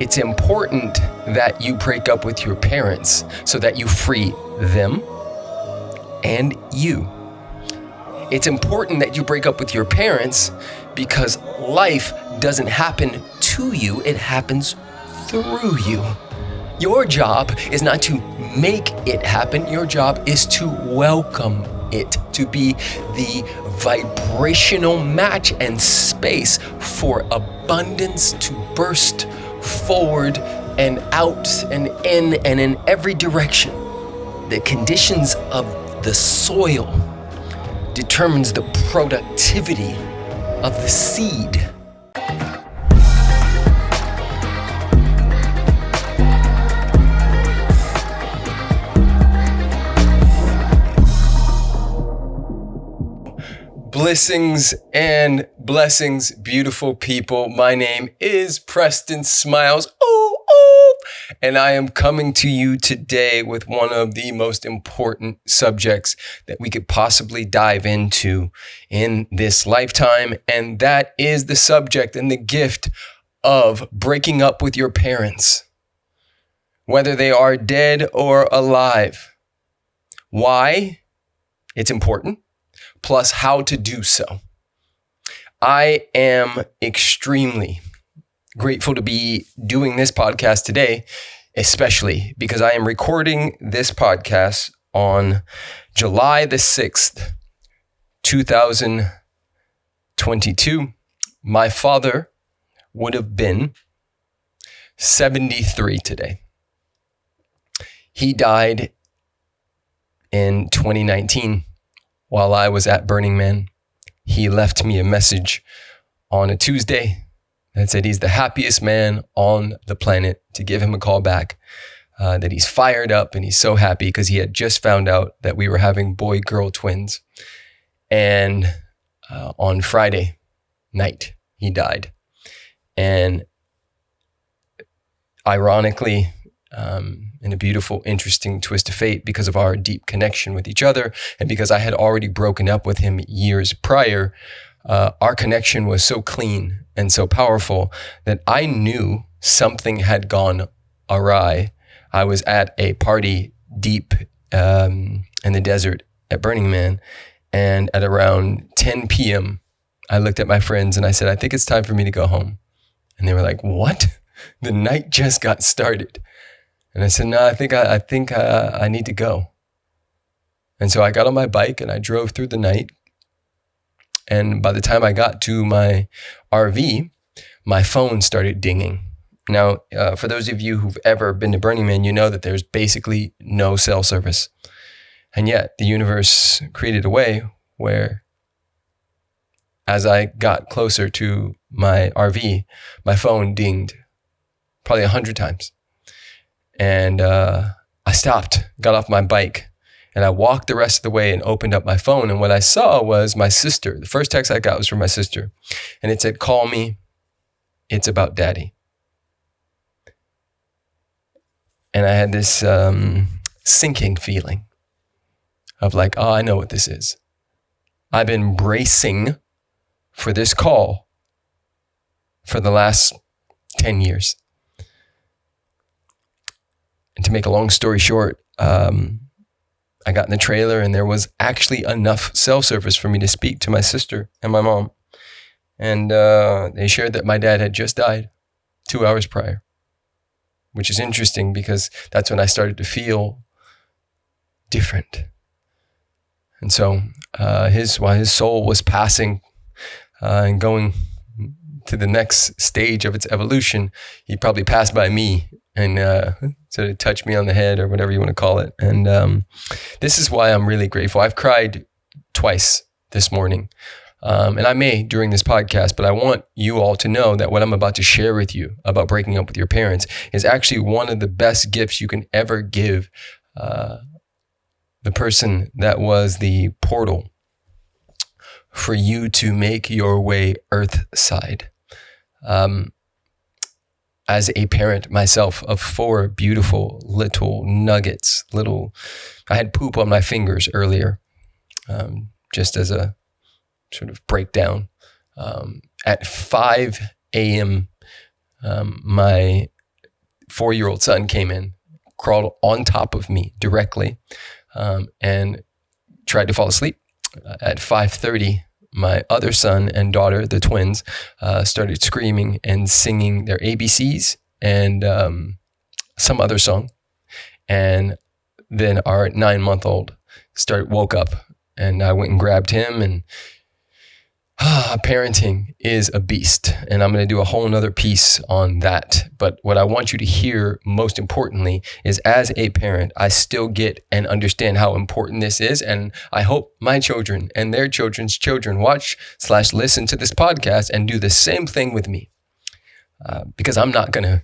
it's important that you break up with your parents so that you free them and you. It's important that you break up with your parents because life doesn't happen to you, it happens through you. Your job is not to make it happen, your job is to welcome it, to be the vibrational match and space for abundance to burst forward and out and in and in every direction. The conditions of the soil determines the productivity of the seed. Blessings and blessings, beautiful people. My name is Preston Smiles. Ooh, ooh. And I am coming to you today with one of the most important subjects that we could possibly dive into in this lifetime. And that is the subject and the gift of breaking up with your parents, whether they are dead or alive. Why? It's important plus how to do so. I am extremely grateful to be doing this podcast today, especially because I am recording this podcast on July the 6th, 2022. My father would have been 73 today. He died in 2019 while I was at Burning Man. He left me a message on a Tuesday that said he's the happiest man on the planet to give him a call back. Uh, that he's fired up and he's so happy because he had just found out that we were having boy girl twins. And uh, on Friday night, he died. And ironically, um, in a beautiful, interesting twist of fate because of our deep connection with each other. And because I had already broken up with him years prior, uh, our connection was so clean and so powerful that I knew something had gone awry. I was at a party deep um, in the desert at Burning Man. And at around 10 p.m., I looked at my friends and I said, I think it's time for me to go home. And they were like, What? The night just got started. And I said, no, I think I, I think uh, I need to go. And so I got on my bike and I drove through the night. And by the time I got to my RV, my phone started dinging. Now, uh, for those of you who've ever been to Burning Man, you know that there's basically no cell service. And yet the universe created a way where as I got closer to my RV, my phone dinged probably a hundred times. And uh, I stopped, got off my bike, and I walked the rest of the way and opened up my phone. And what I saw was my sister. The first text I got was from my sister. And it said, Call me. It's about daddy. And I had this um, sinking feeling of like, oh, I know what this is. I've been bracing for this call for the last 10 years. And to make a long story short, um, I got in the trailer and there was actually enough cell service for me to speak to my sister and my mom. And uh, they shared that my dad had just died two hours prior, which is interesting because that's when I started to feel different. And so uh, his while his soul was passing uh, and going to the next stage of its evolution, he probably passed by me and uh, sort of touch me on the head or whatever you want to call it. And um, this is why I'm really grateful. I've cried twice this morning. Um, and I may during this podcast, but I want you all to know that what I'm about to share with you about breaking up with your parents is actually one of the best gifts you can ever give uh, the person that was the portal for you to make your way earth side. Um, as a parent myself of four beautiful little nuggets, little, I had poop on my fingers earlier, um, just as a sort of breakdown. Um, at 5 a.m., um, my four year old son came in, crawled on top of me directly, um, and tried to fall asleep. At 5:30, my other son and daughter, the twins, uh, started screaming and singing their ABCs and um, some other song. And then our nine month old started woke up, and I went and grabbed him and parenting is a beast. And I'm going to do a whole nother piece on that. But what I want you to hear most importantly is as a parent, I still get and understand how important this is. And I hope my children and their children's children watch slash listen to this podcast and do the same thing with me. Uh, because I'm not gonna,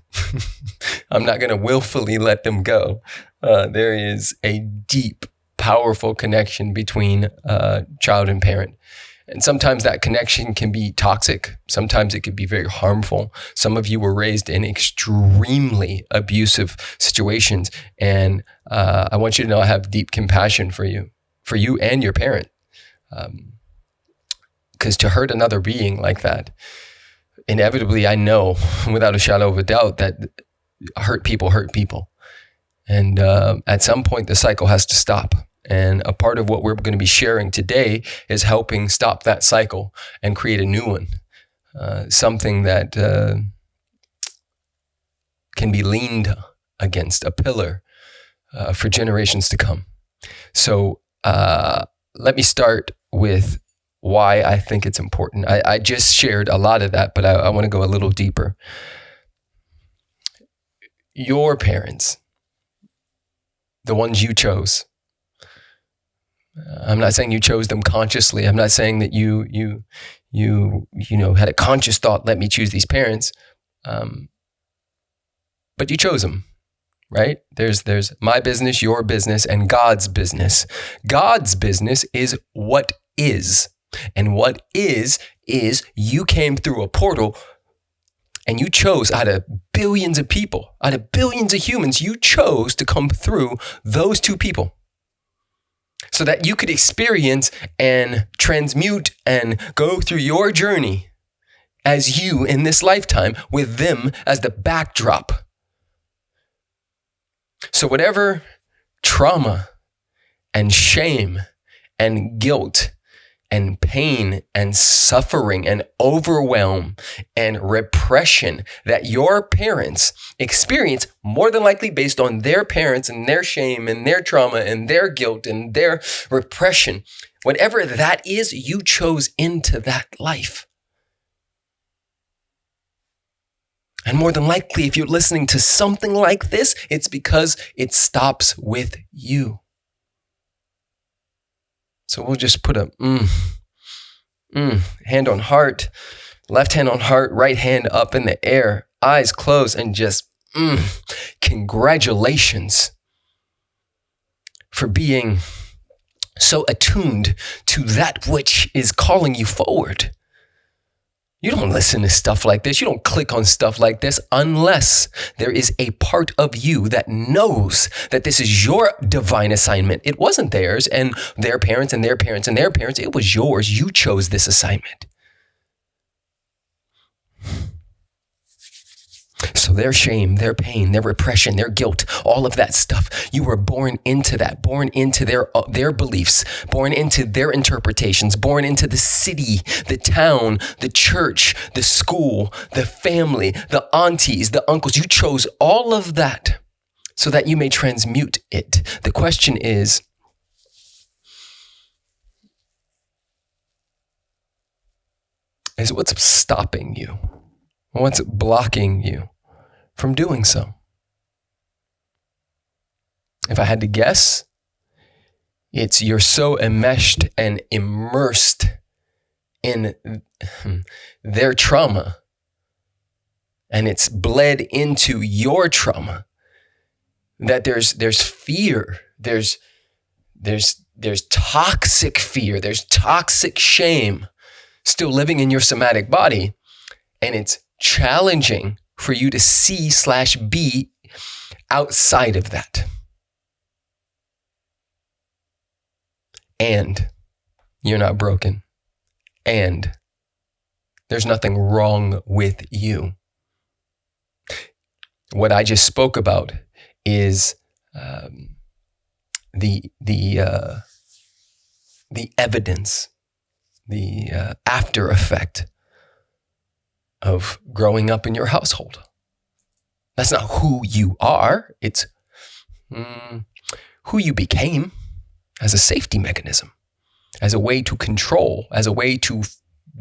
I'm not gonna willfully let them go. Uh, there is a deep, powerful connection between uh, child and parent. And sometimes that connection can be toxic. Sometimes it could be very harmful. Some of you were raised in extremely abusive situations. And uh, I want you to know I have deep compassion for you, for you and your parent. Because um, to hurt another being like that, inevitably, I know without a shadow of a doubt that hurt people hurt people. And uh, at some point, the cycle has to stop. And a part of what we're going to be sharing today is helping stop that cycle and create a new one. Uh, something that uh, can be leaned against, a pillar uh, for generations to come. So uh, let me start with why I think it's important. I, I just shared a lot of that, but I, I want to go a little deeper. Your parents, the ones you chose, I'm not saying you chose them consciously. I'm not saying that you you you you know had a conscious thought. Let me choose these parents, um, but you chose them, right? There's there's my business, your business, and God's business. God's business is what is, and what is is you came through a portal. And you chose out of billions of people, out of billions of humans, you chose to come through those two people so that you could experience and transmute and go through your journey as you in this lifetime with them as the backdrop. So, whatever trauma and shame and guilt and pain and suffering and overwhelm and repression that your parents experience more than likely based on their parents and their shame and their trauma and their guilt and their repression. Whatever that is, you chose into that life. And more than likely, if you're listening to something like this, it's because it stops with you. So we'll just put a mm, mm, hand on heart, left hand on heart, right hand up in the air, eyes closed, and just mm, congratulations for being so attuned to that which is calling you forward. You don't listen to stuff like this. You don't click on stuff like this unless there is a part of you that knows that this is your divine assignment. It wasn't theirs and their parents and their parents and their parents. It was yours. You chose this assignment. So their shame, their pain, their repression, their guilt, all of that stuff, you were born into that, born into their uh, their beliefs, born into their interpretations, born into the city, the town, the church, the school, the family, the aunties, the uncles. You chose all of that so that you may transmute it. The question is is what's stopping you? What's blocking you? from doing so? If I had to guess, it's you're so enmeshed and immersed in their trauma and it's bled into your trauma that there's there's fear there's there's there's toxic fear there's toxic shame still living in your somatic body and it's challenging for you to see slash be outside of that. And you're not broken. And there's nothing wrong with you. what I just spoke about is um, the the uh, the evidence, the uh, after effect of growing up in your household. That's not who you are. It's mm, who you became as a safety mechanism, as a way to control, as a way to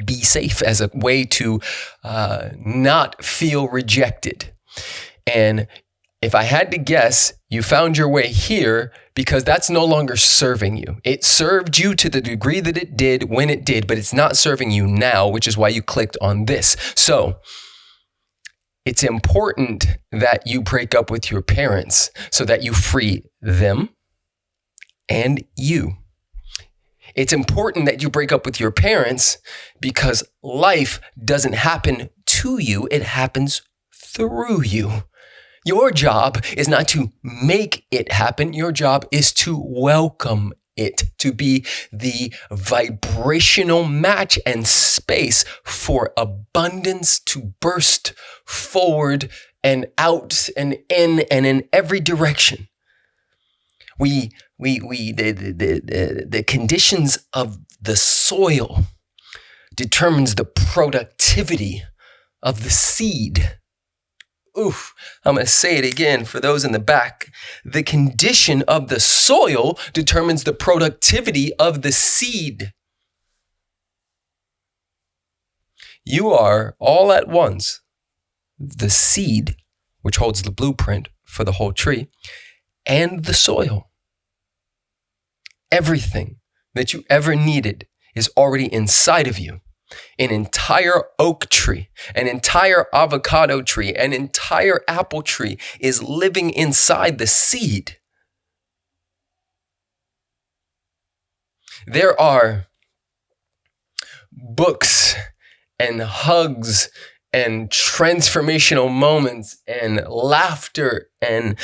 be safe, as a way to uh, not feel rejected. And if I had to guess, you found your way here because that's no longer serving you. It served you to the degree that it did when it did, but it's not serving you now, which is why you clicked on this. So, it's important that you break up with your parents so that you free them and you. It's important that you break up with your parents because life doesn't happen to you, it happens through you. Your job is not to make it happen. Your job is to welcome it, to be the vibrational match and space for abundance to burst forward and out and in and in every direction. We, we, we, the, the, the, the conditions of the soil determines the productivity of the seed. Oof, I'm going to say it again for those in the back. The condition of the soil determines the productivity of the seed. You are all at once the seed, which holds the blueprint for the whole tree, and the soil. Everything that you ever needed is already inside of you an entire oak tree, an entire avocado tree, an entire apple tree is living inside the seed. There are books and hugs and transformational moments and laughter and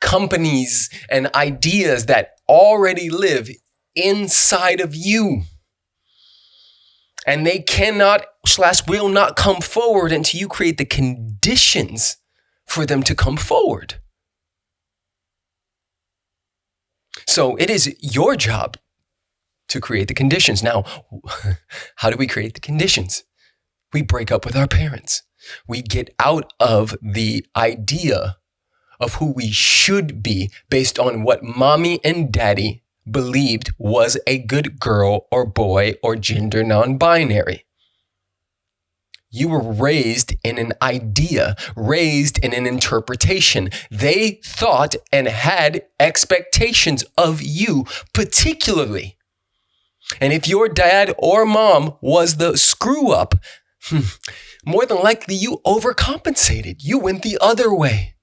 companies and ideas that already live inside of you and they cannot slash will not come forward until you create the conditions for them to come forward. So it is your job to create the conditions. Now, how do we create the conditions? We break up with our parents. We get out of the idea of who we should be based on what mommy and daddy believed was a good girl or boy or gender non binary. You were raised in an idea, raised in an interpretation. They thought and had expectations of you, particularly. And if your dad or mom was the screw up, hmm, more than likely you overcompensated. You went the other way.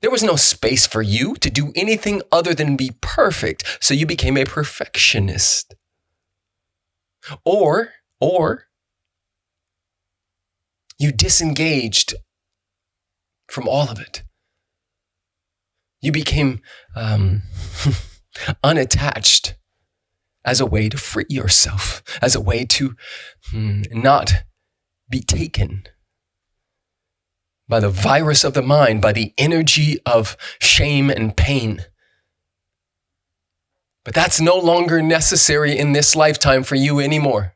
There was no space for you to do anything other than be perfect, so you became a perfectionist. Or, or, you disengaged from all of it. You became um, unattached as a way to free yourself, as a way to hmm, not be taken by the virus of the mind, by the energy of shame and pain. But that's no longer necessary in this lifetime for you anymore.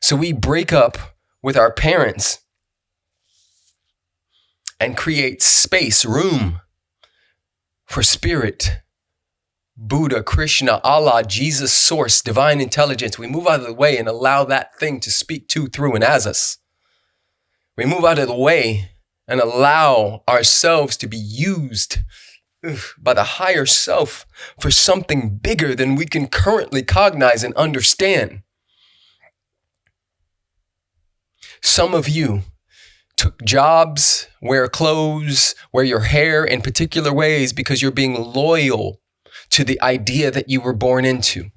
So we break up with our parents and create space, room for spirit, Buddha, Krishna, Allah, Jesus, source, divine intelligence. We move out of the way and allow that thing to speak to, through, and as us. We move out of the way and allow ourselves to be used by the higher self for something bigger than we can currently cognize and understand. Some of you took jobs, wear clothes, wear your hair in particular ways because you're being loyal to the idea that you were born into.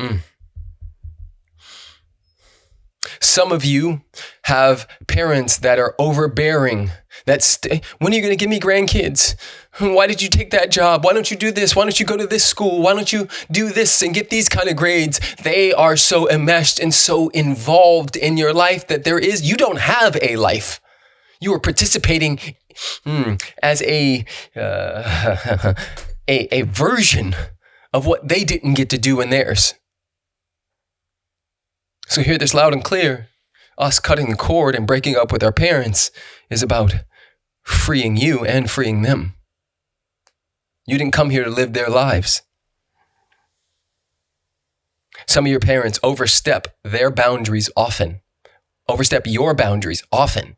Mm. Some of you have parents that are overbearing. That st- when are you going to give me grandkids? Why did you take that job? Why don't you do this? Why don't you go to this school? Why don't you do this and get these kind of grades? They are so enmeshed and so involved in your life that there is you don't have a life. You are participating mm, as a, uh, a, a version of what they didn't get to do in theirs. So hear this loud and clear. Us cutting the cord and breaking up with our parents is about freeing you and freeing them. You didn't come here to live their lives. Some of your parents overstep their boundaries often, overstep your boundaries often.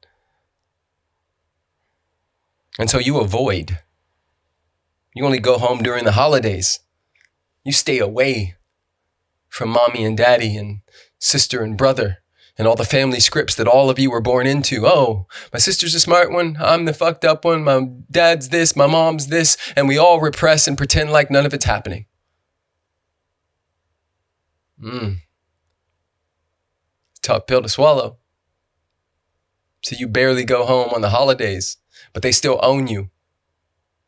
And so you avoid. You only go home during the holidays. You stay away from mommy and daddy and sister and brother and all the family scripts that all of you were born into. Oh, my sister's a smart one. I'm the fucked up one. My dad's this. My mom's this. And we all repress and pretend like none of it's happening. Mm. Tough pill to swallow. So you barely go home on the holidays, but they still own you.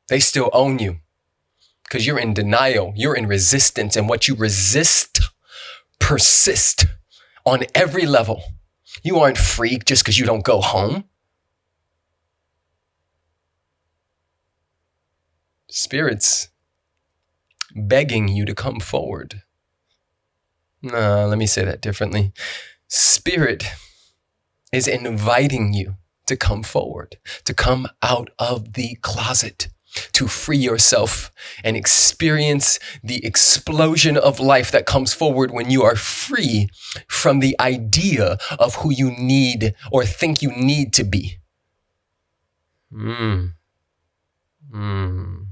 They still own you because you're in denial. You're in resistance. And what you resist persist on every level. You aren't free just because you don't go home. Spirits begging you to come forward. No, let me say that differently. Spirit is inviting you to come forward, to come out of the closet, to free yourself and experience the explosion of life that comes forward when you are free from the idea of who you need or think you need to be. Mm. Mm.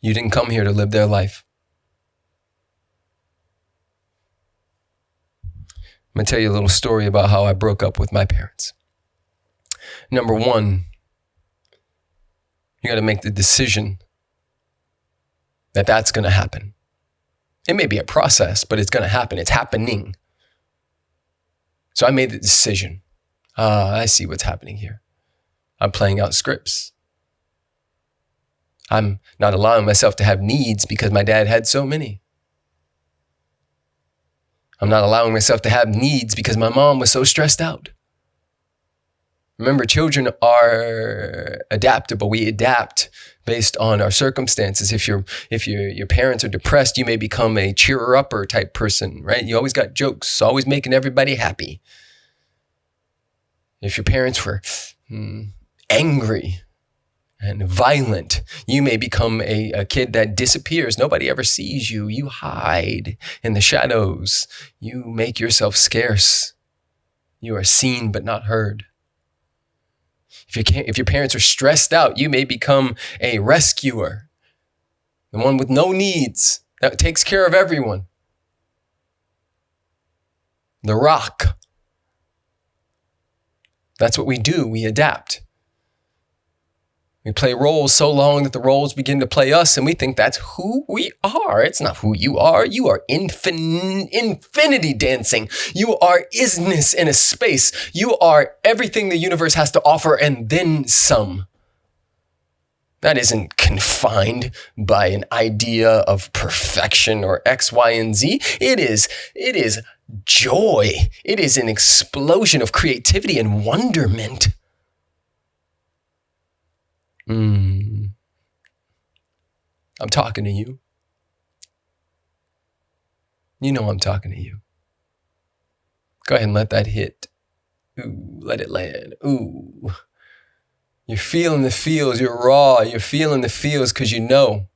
You didn't come here to live their life. I'm going to tell you a little story about how I broke up with my parents. Number one, you got to make the decision that that's going to happen. It may be a process, but it's going to happen. It's happening. So I made the decision. Ah, I see what's happening here. I'm playing out scripts. I'm not allowing myself to have needs because my dad had so many. I'm not allowing myself to have needs because my mom was so stressed out. Remember, children are adaptable. We adapt based on our circumstances. If your if your your parents are depressed, you may become a cheerer upper type person, right? You always got jokes, always making everybody happy. If your parents were hmm, angry, and violent. You may become a, a, kid that disappears. Nobody ever sees you. You hide in the shadows. You make yourself scarce. You are seen but not heard. If, you if your parents are stressed out, you may become a rescuer, the one with no needs that takes care of everyone. The rock. That's what we do. We adapt. We play roles so long that the roles begin to play us, and we think that's who we are. It's not who you are. You are infin- infinity dancing. You are isness in a space. You are everything the universe has to offer and then some. That isn't confined by an idea of perfection or X, Y, and Z. It is, it is joy. It is an explosion of creativity and wonderment. Mm. I'm talking to you. You know I'm talking to you. Go ahead and let that hit. Ooh, let it land. Ooh. You're feeling the feels. You're raw. You're feeling the feels because you know.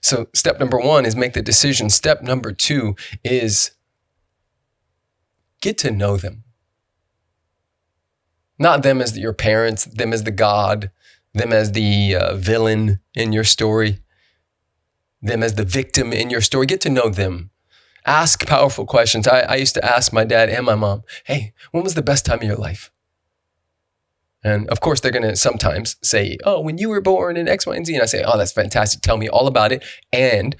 So, step number one is make the decision. Step number two is get to know them. Not them as your parents, them as the God, them as the uh, villain in your story, them as the victim in your story. Get to know them. Ask powerful questions. I, I used to ask my dad and my mom, hey, when was the best time of your life? And of course, they're going to sometimes say, oh, when you were born in X, Y, and Z. And I say, oh, that's fantastic. Tell me all about it. And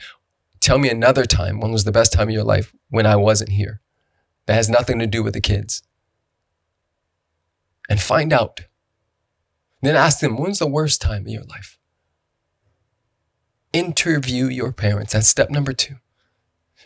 tell me another time when was the best time of your life when I wasn't here. That has nothing to do with the kids. And find out then ask them, when's the worst time in your life? Interview your parents. That's step number two.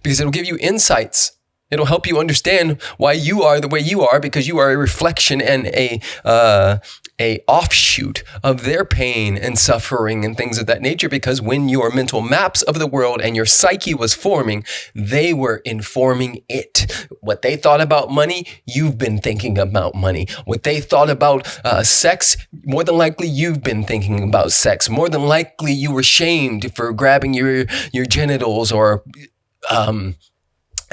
because it'll give you insights. It'll help you understand why you are the way you are because you are a reflection and a uh, a offshoot of their pain and suffering and things of that nature. Because when your mental maps of the world and your psyche was forming, they were informing it. What they thought about money, you've been thinking about money. What they thought about uh, sex, more than likely you've been thinking about sex. More than likely you were shamed for grabbing your your genitals or um,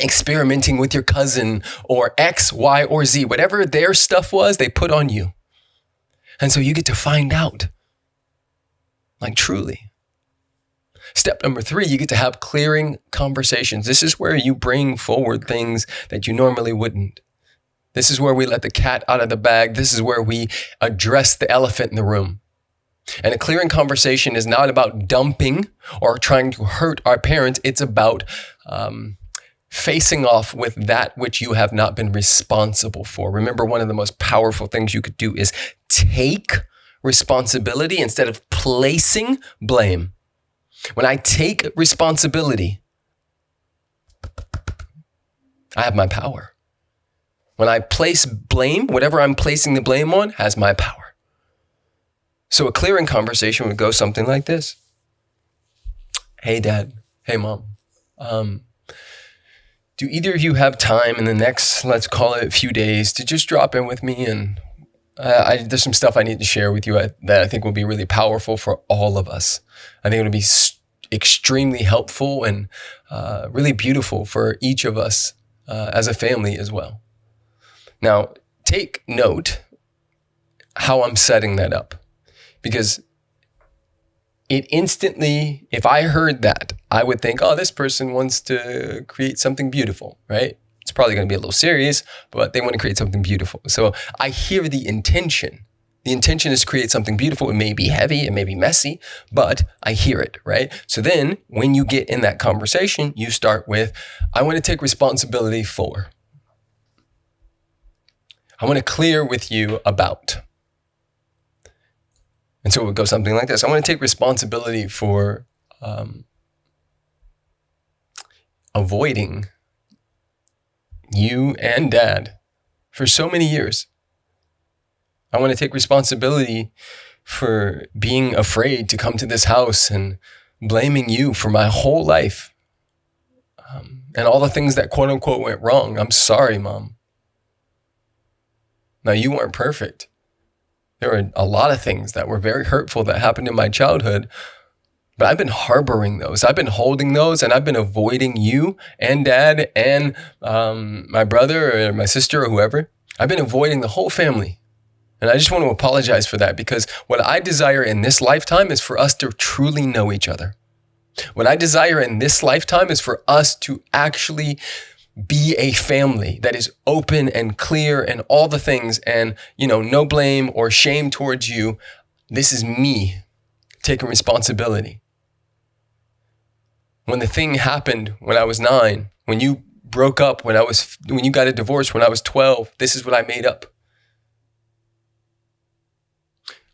experimenting with your cousin or X, Y, or Z, whatever their stuff was, they put on you. And so you get to find out, like truly. Step number three, you get to have clearing conversations. This is where you bring forward things that you normally wouldn't. This is where we let the cat out of the bag. This is where we address the elephant in the room. And a clearing conversation is not about dumping or trying to hurt our parents. It's about um, facing off with that which you have not been responsible for. Remember, one of the most powerful things you could do is take responsibility instead of placing blame. When I take responsibility, I have my power. When I place blame, whatever I'm placing the blame on has my power. So a clearing conversation would go something like this Hey, dad. Hey, mom. Um, do either of you have time in the next, let's call it a few days, to just drop in with me? And uh, I, there's some stuff I need to share with you that I think will be really powerful for all of us. I think it'll be extremely helpful and uh, really beautiful for each of us uh, as a family as well. Now, take note how I'm setting that up because it instantly, if I heard that, I would think, oh, this person wants to create something beautiful, right? It's probably going to be a little serious, but they want to create something beautiful. So I hear the intention. The intention is to create something beautiful. It may be heavy, it may be messy, but I hear it, right? So then when you get in that conversation, you start with, I want to take responsibility for. I want to clear with you about. And so it would go something like this I want to take responsibility for um, avoiding you and dad for so many years. I want to take responsibility for being afraid to come to this house and blaming you for my whole life um, and all the things that quote unquote went wrong. I'm sorry, mom. Now, you weren't perfect. There were a lot of things that were very hurtful that happened in my childhood, but I've been harboring those. I've been holding those, and I've been avoiding you and dad and um, my brother or my sister or whoever. I've been avoiding the whole family. And I just want to apologize for that because what I desire in this lifetime is for us to truly know each other. What I desire in this lifetime is for us to actually be a family that is open and clear and all the things and you know no blame or shame towards you. This is me taking responsibility. When the thing happened when i was 9 when you broke up when i was when you got a divorce when i was 12 this is what i made up.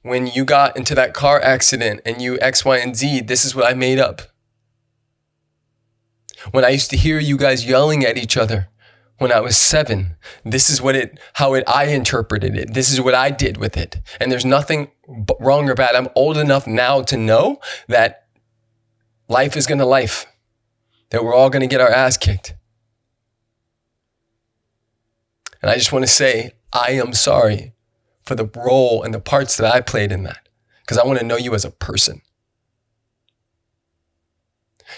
When you got into that car accident and you x y and z this is what i made up when I used to hear you guys yelling at each other when I was seven. This is what it, how it, I interpreted it. This is what I did with it. And there's nothing wrong or bad. I'm old enough now to know that life is going to life, that we're all going to get our ass kicked. And I just want to say, I am sorry for the role and the parts that I played in that because I want to know you as a person.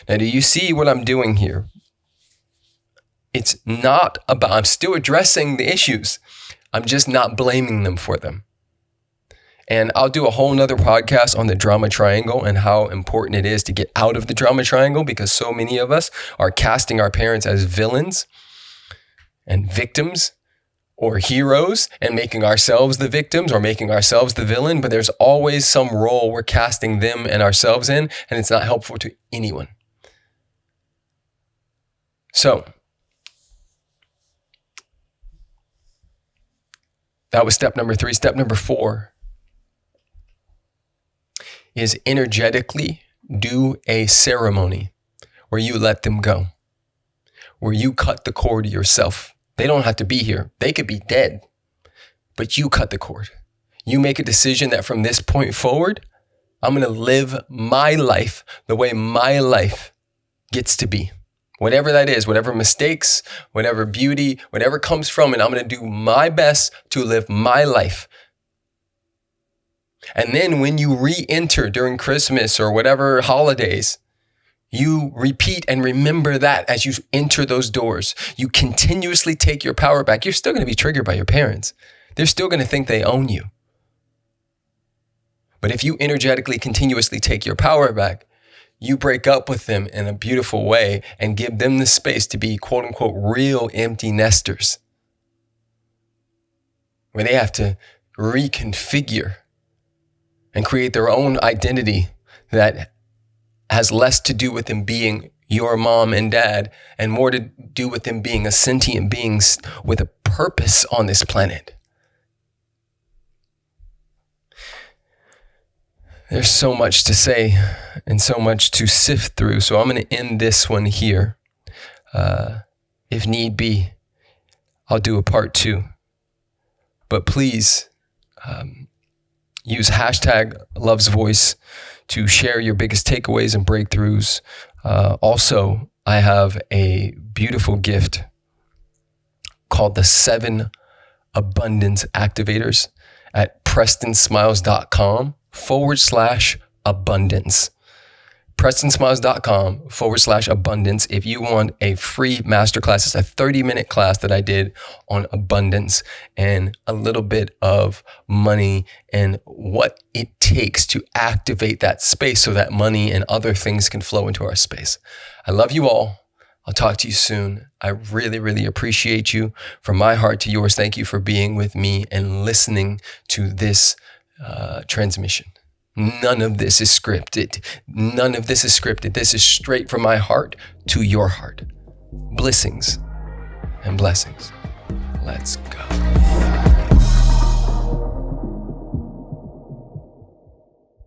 Now, do you see what I'm doing here? It's not about, I'm still addressing the issues. I'm just not blaming them for them. And I'll do a whole nother podcast on the drama triangle and how important it is to get out of the drama triangle because so many of us are casting our parents as villains and victims or heroes and making ourselves the victims or making ourselves the villain. But there's always some role we're casting them and ourselves in, and it's not helpful to anyone. So, that was step number three. Step number four is energetically do a ceremony where you let them go. where you cut the cord yourself. They don't have to be here. They could be dead, but you cut the cord. You make a decision that from this point forward, I'm going to live my life the way my life gets to be. Whatever that is, whatever mistakes, whatever beauty, whatever comes from it, I'm going to do my best to live my life. And then when you re enter during Christmas or whatever holidays, you repeat and remember that as you enter those doors. You continuously take your power back. You're still going to be triggered by your parents. They're still going to think they own you. But if you energetically, continuously take your power back, you break up with them in a beautiful way and give them the space to be quote unquote real empty nesters where they have to reconfigure and create their own identity that has less to do with them being your mom and dad and more to do with them being a sentient beings with a purpose on this planet. There's so much to say and so much to sift through. So I'm going to end this one here. Uh, if need be, I'll do a part two. But please um, use hashtag loves voice to share your biggest takeaways and breakthroughs. Uh, also, I have a beautiful gift called the seven abundance activators at prestonsmiles.com forward slash abundance prestonsmiles.com forward slash abundance if you want a free masterclass. It's a 30 minute class that I did on abundance and a little bit of money and what it takes to activate that space so that money and other things can flow into our space. I love you all. I'll talk to you soon. I really, really appreciate you. From my heart to yours, thank you for being with me and listening to this uh, transmission. None of this is scripted. None of this is scripted. This is straight from my heart to your heart. Blessings and blessings. Let's go.